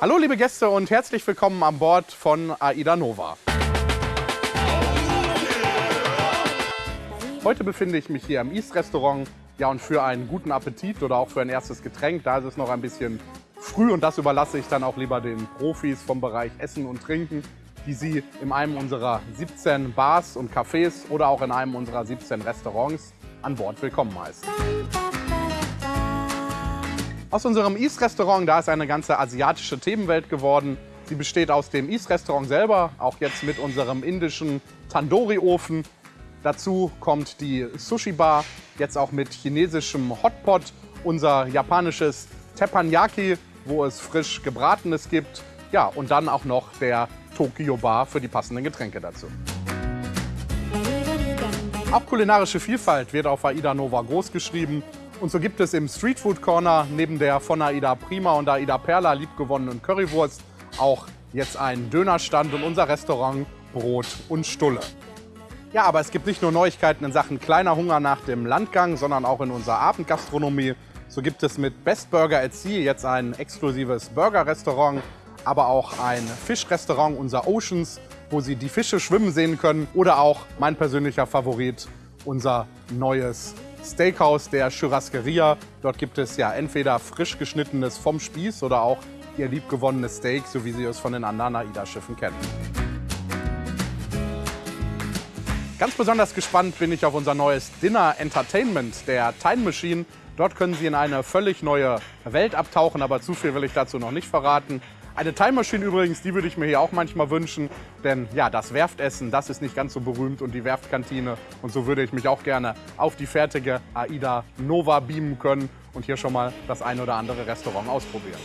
Hallo liebe Gäste und herzlich willkommen an Bord von Aida Nova. Heute befinde ich mich hier im East Restaurant. Ja, und für einen guten Appetit oder auch für ein erstes Getränk, da ist es noch ein bisschen früh und das überlasse ich dann auch lieber den Profis vom Bereich Essen und Trinken, die Sie in einem unserer 17 Bars und Cafés oder auch in einem unserer 17 Restaurants an Bord willkommen heißen. Aus unserem East-Restaurant, da ist eine ganze asiatische Themenwelt geworden. Sie besteht aus dem East-Restaurant selber, auch jetzt mit unserem indischen Tandoori-Ofen. Dazu kommt die Sushi-Bar, jetzt auch mit chinesischem Hotpot, unser japanisches Teppanyaki, wo es frisch Gebratenes gibt. Ja, und dann auch noch der Tokyo Bar für die passenden Getränke dazu. Auch kulinarische Vielfalt wird auf Aida Nova groß geschrieben. Und so gibt es im Street Food Corner neben der von Aida Prima und Aida Perla liebgewonnenen Currywurst auch jetzt einen Dönerstand und unser Restaurant Brot und Stulle. Ja, aber es gibt nicht nur Neuigkeiten in Sachen kleiner Hunger nach dem Landgang, sondern auch in unserer Abendgastronomie. So gibt es mit Best Burger at Sea jetzt ein exklusives Burger-Restaurant, aber auch ein Fischrestaurant, unser Oceans, wo Sie die Fische schwimmen sehen können. Oder auch mein persönlicher Favorit, unser neues Steakhouse der Churrasqueria. Dort gibt es ja entweder frisch geschnittenes vom Spieß oder auch ihr liebgewonnenes Steak, so wie Sie es von den anderen AIDA-Schiffen kennen. Ganz besonders gespannt bin ich auf unser neues Dinner Entertainment der Time Machine. Dort können Sie in eine völlig neue Welt abtauchen, aber zu viel will ich dazu noch nicht verraten. Eine Time Machine übrigens, die würde ich mir hier auch manchmal wünschen, denn ja, das Werftessen, das ist nicht ganz so berühmt und die Werftkantine und so würde ich mich auch gerne auf die fertige AIDA Nova beamen können und hier schon mal das ein oder andere Restaurant ausprobieren.